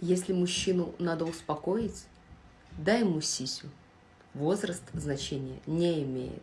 Если мужчину надо успокоить, дай ему сисю. Возраст значения не имеет.